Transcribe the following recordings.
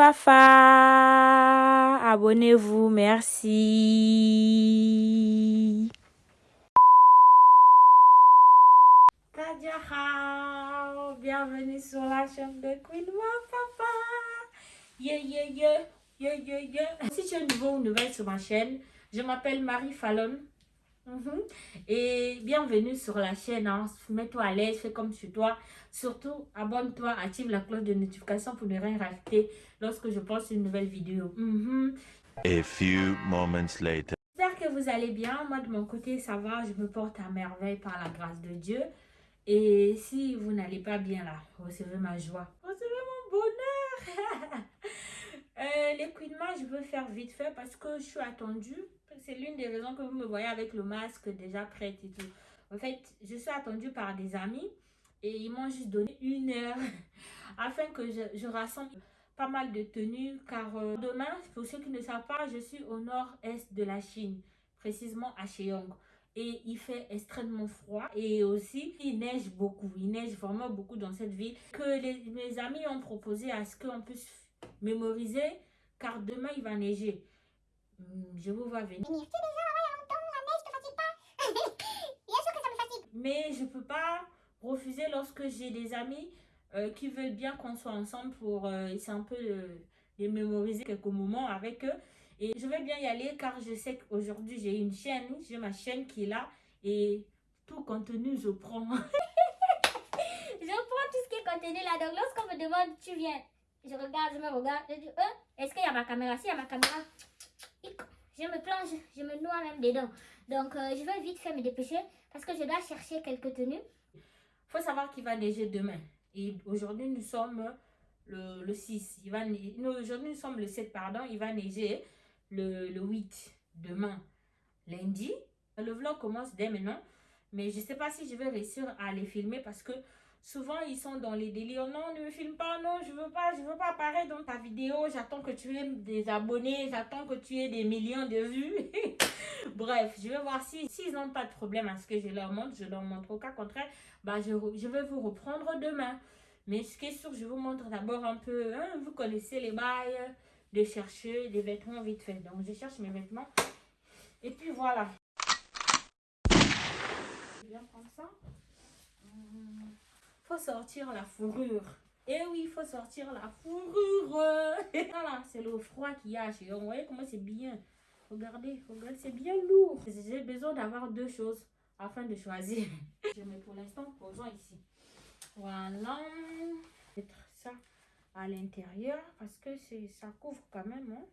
Fafa. Abonnez-vous, merci. bienvenue sur la chaîne de Queen Fafa. Yeah, yeah, yeah, yeah, yeah, yeah. Si tu es nouveau ou nouvelle sur ma chaîne, je m'appelle Marie Fallon. Mhm. Et bienvenue sur la chaîne. Hein. Mets-toi à l'aise, fais comme chez toi. Surtout, abonne-toi, active la cloche de notification pour ne rien rater lorsque je poste une nouvelle vidéo. A few moments later. J'espère que vous allez bien. Moi, de mon côté, ça va. Je me porte à merveille par la grâce de Dieu. Et si vous n'allez pas bien là, recevez ma joie. Recevez mon bonheur. euh, je veux faire vite fait parce que je suis attendue. C'est l'une des raisons que vous me voyez avec le masque déjà prêt et tout. En fait, je suis attendue par des amis et ils m'ont juste donné une heure afin que je, rassemble pas mal de tenues car euh, demain, pour ceux qui ne savent pas, je suis au nord-est de la Chine, précisément à Cheong. Et il fait extrêmement froid et aussi il neige beaucoup. Il neige vraiment beaucoup dans cette ville que mes amis ont proposé à ce qu'on puisse mémoriser car demain il va neiger je vous vois venir. Mais je peux pas refuser lorsque j'ai des amis euh, qui veulent bien qu'on soit ensemble pour euh, essayer un peu de, de mémoriser quelques moments avec eux. Et je vais bien y aller car je sais qu'aujourd'hui j'ai une chaîne, j'ai ma chaîne qui est là et tout contenu je prends. je prends tout ce qui est contenu là. Donc lorsqu'on me demande tu viens, je regarde, je me regarde, je dis euh, est-ce qu'il y a ma caméra? Si il y a ma caméra, je me plonge, je me noie même dedans. Donc euh, je vais vite faire me dépêcher parce que je dois chercher quelques tenues. Il faut savoir qu'il va neiger demain. Et aujourd'hui nous sommes le, le 6. Aujourd'hui nous sommes le 7, pardon. Il va neiger le, le 8 demain, lundi. Le vlog commence dès maintenant. Mais je ne sais pas si je vais réussir à les filmer parce que souvent ils sont dans les délires. Non, ne me filme pas, non, je veux pas, je veux pas apparaître dans ta vidéo. J'attends que tu aies des abonnés, j'attends que tu aies des millions de vues. Bref, je vais voir s'ils si, n'ont pas de problème à ce que je leur montre. Je leur montre au cas contraire, bah, je, je vais vous reprendre demain. Mais ce qui est sûr, je vous montre d'abord un peu, hein, vous connaissez les bails de chercher des vêtements vite fait. Donc, je cherche mes vêtements. Et puis, voilà. bien prendre ça. Hum, faut sortir la fourrure. Et eh oui, il faut sortir la fourrure. voilà, c'est le froid qu'il y a chez Vous voyez comment c'est bien. Regardez, regardez, c'est bien lourd. J'ai besoin d'avoir deux choses afin de choisir. Je mets pour l'instant, posons ici. Voilà. Mettre ça à l'intérieur parce que c'est ça couvre quand même. Hein.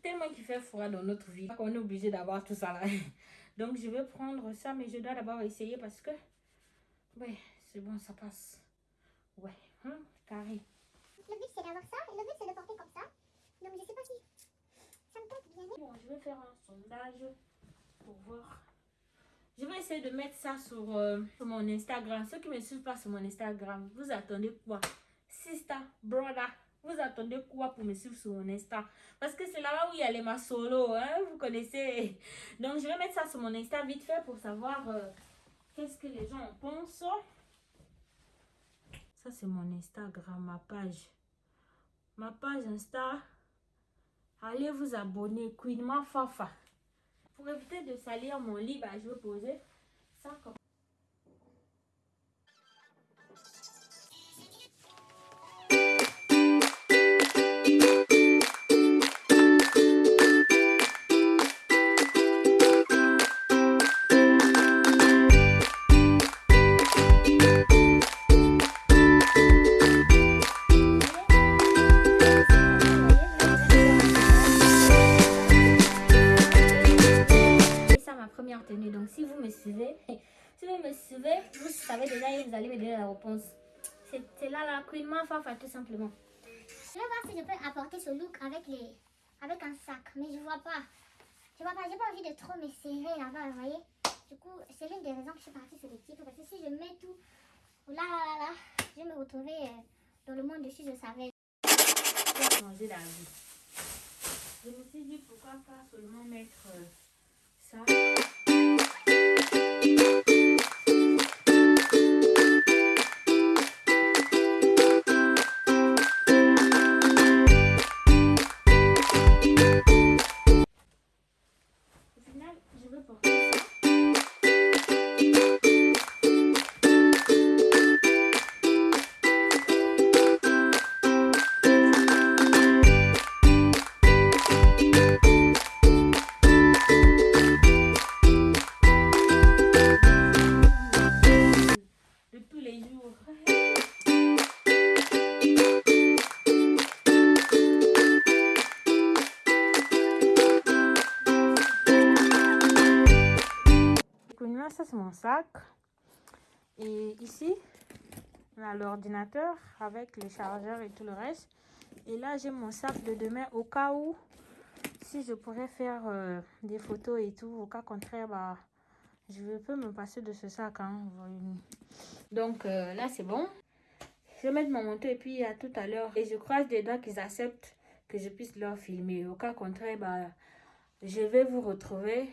Tellement qu'il fait froid dans notre vie qu'on est obligé d'avoir tout ça là. Donc je vais prendre ça, mais je dois d'abord essayer parce que ouais, c'est bon, ça passe. Ouais, hein, carré. Le but c'est d'avoir ça, le but c'est de porter comme ça. Donc je sais pas si ça me tente bien. Bon, je vais faire un sondage pour voir je vais essayer de mettre ça sur, euh, mon Instagram. Ceux qui me suivent pas sur mon Instagram, vous attendez quoi? Sister, brother, vous attendez quoi pour me suivre sur mon Insta? Parce que c'est là-bas où il y a les solo, hein? Vous connaissez. Donc, je vais mettre ça sur mon Insta vite fait pour savoir euh, qu'est-ce que les gens en pensent. Ça, c'est mon Instagram, ma page. Ma page Insta. Allez vous abonner. Queen Fafa. Pour éviter de salir mon lit, bah, je vais poser ça comme C'est là la Queen Fafa tout simplement. Je vais voir si je peux apporter ce look avec les avec un sac, mais je vois pas. Je vois pas, j'ai pas envie de trop me serrer là-bas, vous voyez. Du coup, c'est l'une des raisons que je suis partie sur les types, parce que si je mets tout là, là, là, je vais me retrouver euh, dans le monde dessus, je savais. Changer la vie. Je me suis dit pourquoi pas seulement mettre euh, ça. Et ici, on a l'ordinateur avec le chargeur et tout le reste. Et là, j'ai mon sac de demain au cas où, si je pourrais faire euh, des photos et tout, au cas contraire, bah, je peux me passer de ce sac. Hein. Donc euh, là, c'est bon. Je vais mettre mon manteau et puis à tout à l'heure. Et je croise des doigts qu'ils acceptent que je puisse leur filmer. Au cas contraire, bah, je vais vous retrouver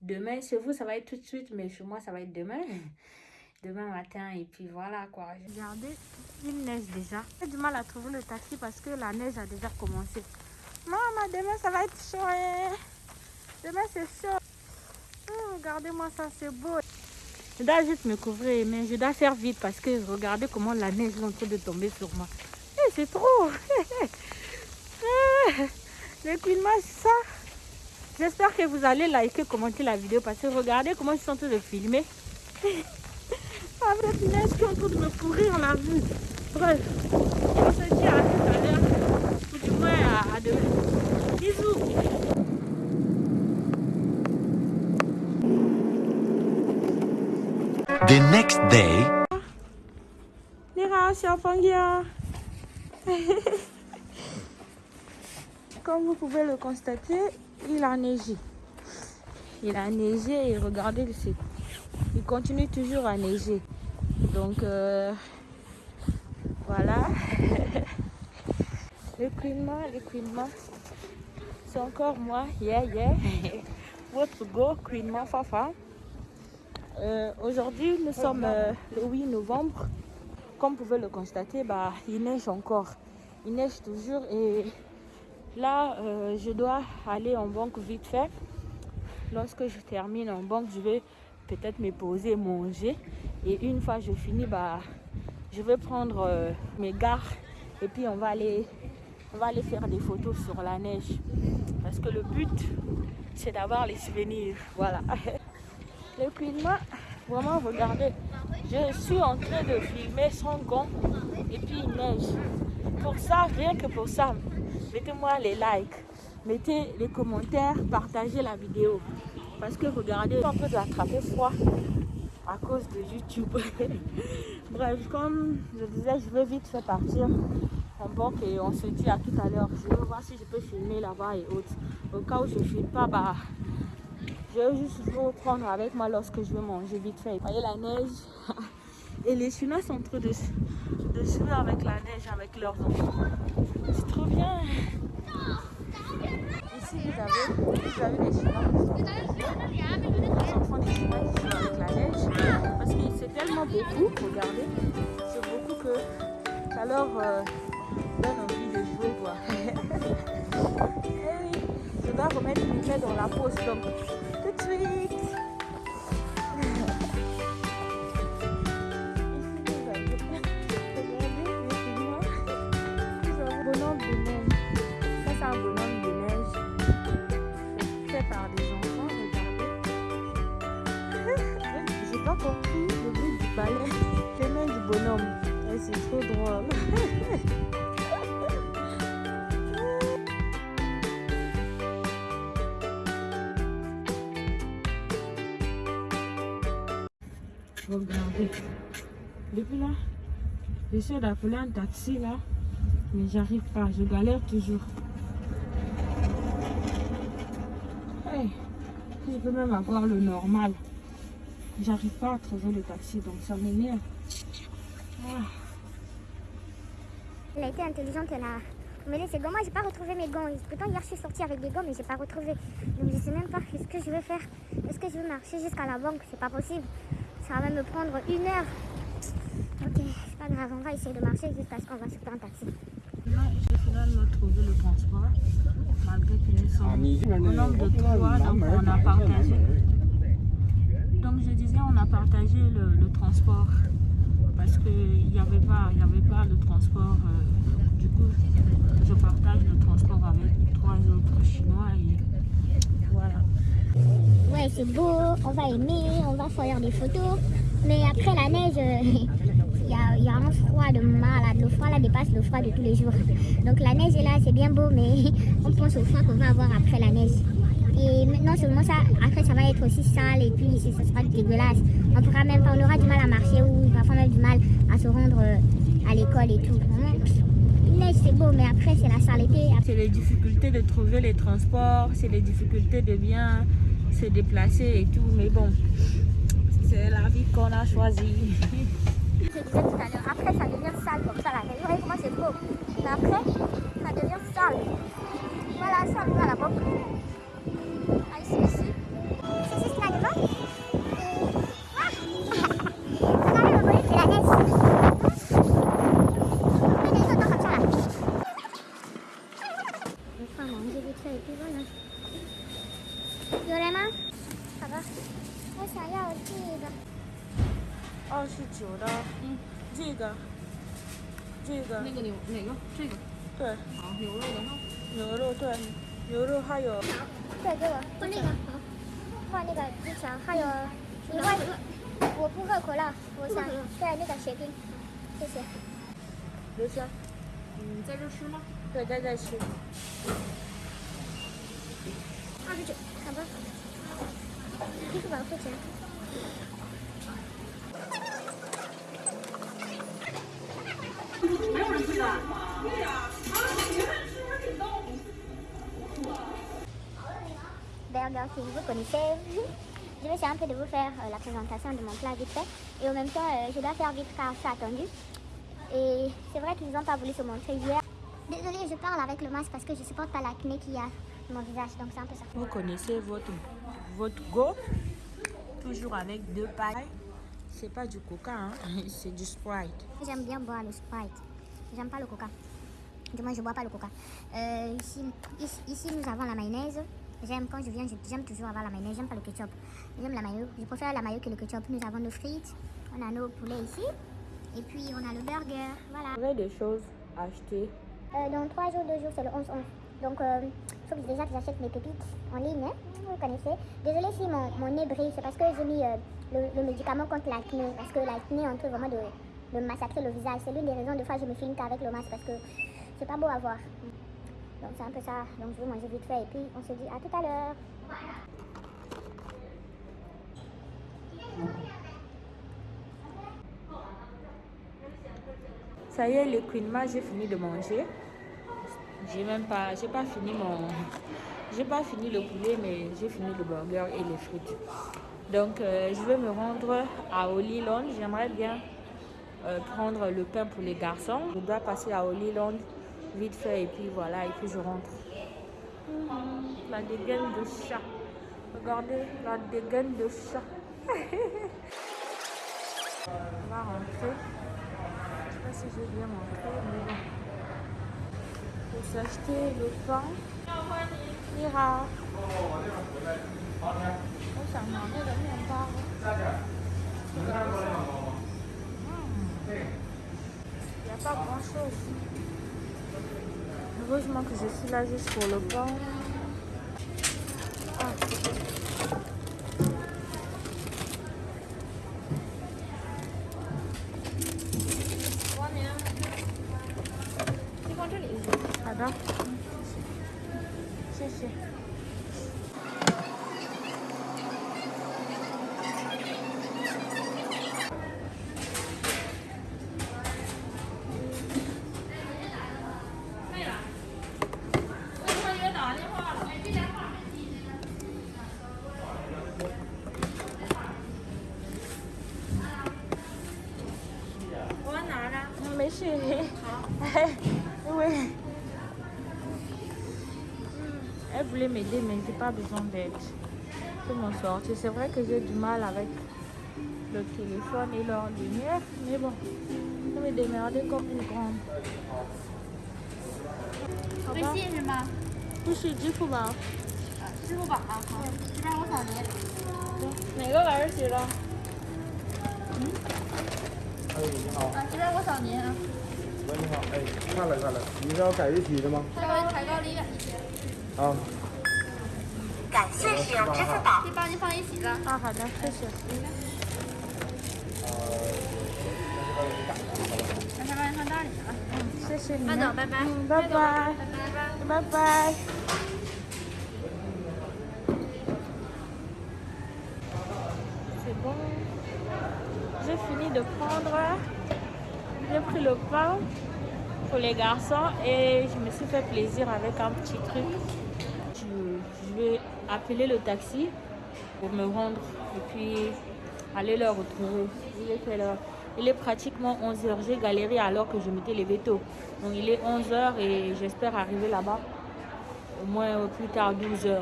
demain. Chez vous, ça va être tout de suite, mais chez moi, ça va être demain. Demain matin, et puis voilà quoi. Regardez, il neige déjà. J'ai du mal à trouver le taxi parce que la neige a déjà commencé. Maman, demain, ça va être chaud. Hein. Demain, c'est chaud. Oh, regardez-moi ça, c'est beau. Je dois juste me couvrir, mais je dois faire vite parce que regardez comment la neige est en train de tomber sur moi. Eh, c'est trop. Le climat, ça. J'espère que vous allez liker, commenter la vidéo parce que regardez comment je suis en train de filmer. Avec la neige qui est en train de me pourrir la vue. Bref, on se dit à tout à l'heure. Ou du moins à, à demain. Bisous. The next day. Comme vous pouvez le constater, il a neigé. Il a neigé et regardez, il continue toujours à neiger. Donc euh, voilà. le climat, le climat. C'est encore moi. Yeah, yeah. Votre go, climat, fafa. Euh, aujourd'hui, nous sommes euh, le 8 novembre. Comme vous pouvez le constater, bah, il neige encore. Il neige toujours et là, euh, je dois aller en banque vite fait. Lorsque je termine en banque, je vais peut-être me poser, manger. Et une fois que je finis, bah, je vais prendre mes gares et puis on va aller on va aller faire des photos sur la neige parce que le but c'est d'avoir les souvenirs voilà le climat, vraiment regardez, je suis en train de filmer sans gants et puis il neige. Pour ça, rien que pour ça, mettez-moi les likes, mettez les commentaires, partagez la vidéo. Parce que regardez, on peut attraper froid à cause de YouTube. Bref, comme je disais, je vais vite faire partir en banque et on se dit à tout à l'heure. Je vais voir si je peux filmer là-bas et autres. Au cas où je ne filme pas, bah, je vais juste vous prendre avec moi lorsque je vais manger vite fait. Vous voyez la neige? Et les Chinois sont train de, de jouer avec la neige, avec leurs enfants. C'est trop bien. Ici, vous avez, vous avez les Chinois les enfants des Chinois qui jouent avec la neige. Parce que c'est tellement beaucoup, regardez. C'est beaucoup que ça leur euh, donne envie de jouer. Quoi. Et eh oui, je dois remettre une clé dans la pause. Donc, Regardez. Depuis là, j'essaie d'appeler un taxi là, mais j'arrive pas, je galère toujours. Hey, je peux même avoir le normal. J'arrive pas à trouver le taxi, donc ça m'énerve. Ah. Elle a été intelligente, elle a mais ses gants. Moi, j'ai pas retrouvé mes gants. Pourtant, hier, je suis sortie avec des gants, mais j'ai pas retrouvé. Donc, je sais même pas ce que je vais faire. Est-ce que je vais marcher jusqu'à la banque? C'est pas possible. Ça va me prendre une heure. Ok, c'est pas grave, on va essayer de marcher jusqu'à ce qu'on va sur un taxi. Là, j'ai finalement trouvé le transport, malgré que nous sommes au nombre de trois, donc on a partagé. Donc je disais, on a partagé le, transport parce qu'il n'y avait, pas, avait pas le transport. Euh, du coup, je partage le transport avec trois autres Chinois et voilà. Ouais, c'est beau, on va aimer, on va faire des photos. Mais après la neige, il y, a, un froid de malade. Le froid là dépasse le froid de tous les jours. Donc la neige est là, c'est bien beau, mais on pense au froid qu'on va avoir après la neige. Et maintenant seulement ça, après ça va être aussi sale et puis ça sera dégueulasse. On pourra même on aura du mal à marcher ou parfois même du mal à se rendre euh, à l'école et tout. Neige c'est beau mais après c'est la saleté. C'est les difficultés de trouver les transports, c'est les difficultés de bien se déplacer et tout. Mais bon, c'est la vie qu'on a choisie. Je disais tout à l'heure, après ça devient sale comme ça voyez comment c'est beau. Mais après, ça devient sale. Voilà, ça on va 我想要这个。二十九的，嗯，这个，这个，那个牛哪个？这个对，好牛肉的哈。牛肉对，牛肉还有再给我换那个，换那个之前，还有你换我不喝可乐，我想对那个雪冰，谢谢。留下，嗯，在这吃吗？对，在这吃。二十九，好吧。支付宝付钱。 Burger, si vous connaissez. Je vais essayer un peu de vous faire euh, la présentation de mon plat vite fait. Et en même temps, euh, je dois faire vite car je suis attendue. Et c'est vrai qu'ils n'ont pas voulu se montrer hier. Désolée, je parle avec le masque parce que je supporte pas l'acné qu'il y a sur mon visage. Donc c'est un peu ça. Vous connaissez votre, votre go, toujours avec deux pailles. C'est pas du coca, hein, c'est du Sprite. J'aime bien boire le Sprite. J'aime pas le coca. Du moins, je bois pas le coca. Euh, ici, ici, ici, nous avons la mayonnaise. J'aime quand je viens, j'aime toujours avoir la mayonnaise. J'aime pas le ketchup. J'aime la mayo. Je préfère la mayo que le ketchup. Nous avons nos frites. On a nos poulets ici. Et puis, on a le burger. Voilà. Vous avez des choses à acheter. Euh, dans 3 jours, 2 jours, c'est le 11-11. Donc, il faut que déjà que j'achète mes pépites en ligne. hein. Vous connaissez. Désolée si mon, mon nez brille. C'est parce que j'ai mis euh, le, médicament contre l'acné. Parce que l'acné est en train vraiment de, de massacrer le visage. C'est l'une des raisons de fois je me filme qu'avec le masque. Parce que c'est pas beau à voir. Donc, c'est un peu ça. Donc, je vais manger vite fait. Et puis, on se dit à tout à l'heure. Ça y est, le Queen Ma, j'ai fini de manger. J'ai même pas, j'ai pas fini mon, j'ai pas fini le poulet, mais j'ai fini le burger et les frites. Donc, euh, je vais me rendre à Holyland. J'aimerais bien euh, prendre le pain pour les garçons. Je dois passer à Holyland vite fait et puis voilà, et puis je rentre. Mhm, La dégaine de chat. Regardez, la dégaine de chat. On va rentrer. Je sais pas si je vais bien montrer, mais s'acheter le pain. Rien part. Il n'y a pas grand chose. Heureusement que je suis là juste pour le pain. j'ai pas besoin d'aide. Je peux m'en sortir. C'est vrai que j'ai du mal avec le téléphone et leur lumière, mais bon, je vais me démerder comme une grande. 好吧，微信是吗？不是支付宝，支付宝啊，好，这边我扫您。哪个玩意儿写的？啊，这边我扫您啊，喂，你好，哎，看了看了，你是要改日期的吗？稍微抬高离远一些，啊， 感谢使用支付宝。可以帮您放一起的。啊，好的，谢谢。那先帮您放袋里啊。嗯，谢谢你。慢走，拜拜。嗯，拜拜。拜拜。拜拜。C'est bon. J'ai fini de prendre. J'ai pris le pain pour les garçons et je me suis fait plaisir avec un petit truc. Appeler le taxi pour me rendre et puis aller le retrouver. Il est Il est pratiquement 11h. J'ai galéré alors que je m'étais levé tôt. Donc il est 11h et j'espère arriver là-bas au moins au plus tard 12h.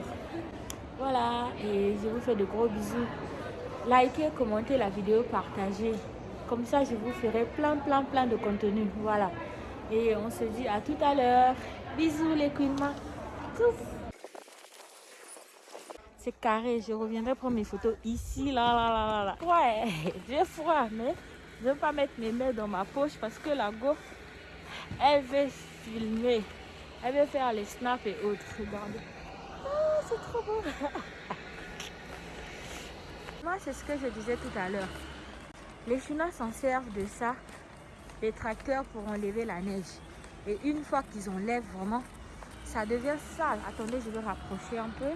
Voilà, et je vous fais de gros bisous. Likez, commentez la vidéo, partagez. Comme ça, je vous ferai plein, plein, plein de contenu. Voilà. Et on se dit à tout à l'heure. Bisous les queens. Carré. Je reviendrai prendre mes photos ici, là, là, là, là. Ouais, j'ai froid, mais je ne veux pas mettre mes mains dans ma poche parce que la go, elle veut filmer. Elle veut faire les snaps et autres. Regardez. Oh, c'est trop beau. Moi, c'est ce que je disais tout à l'heure. Les Chinois s'en servent de ça. Les tracteurs pour enlever la neige. Et une fois qu'ils enlèvent vraiment, ça devient sale. Attendez, je vais rapprocher un peu.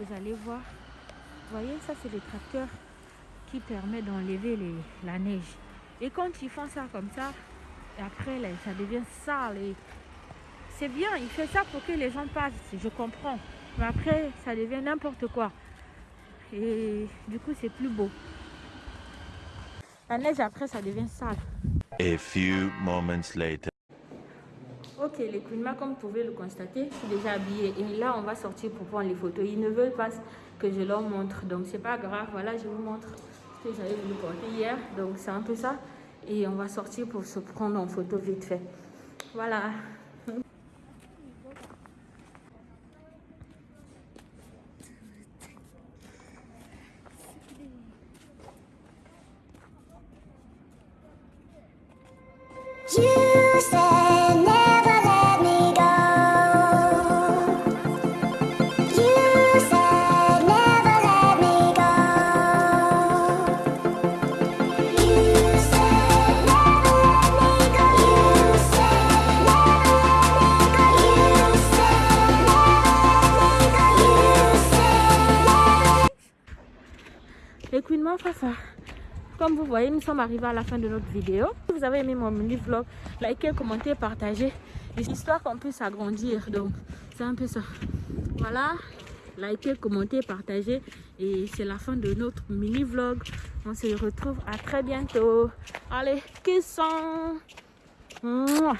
Vous allez voir. Voyez, ça, c'est les tracteurs qui permettent d'enlever la neige. Et quand ils font ça comme ça, après, là, ça devient sale. Et c'est bien, il fait ça pour que les gens passent, je comprends. Mais après, ça devient n'importe quoi. Et du coup, c'est plus beau. La neige, après, ça devient sale. A few moments later. Ok, les Queen comme vous pouvez le constater, je suis déjà habillée. Et là, on va sortir pour prendre les photos. Ils ne veulent pas que je leur montre. Donc, c'est pas grave. Voilà, je vous montre ce que j'avais voulu porter hier. Donc, c'est un peu ça. Et on va sortir pour se prendre en photo vite fait. Voilà. Comme vous voyez, nous sommes arrivés à la fin de notre vidéo. Si vous avez aimé mon mini vlog, likez, commentez, partagez. Histoire qu'on puisse agrandir. Donc, c'est un peu ça. Voilà. Likez, commentez, partagez. Et c'est la fin de notre mini vlog. On se retrouve à très bientôt. Allez, sont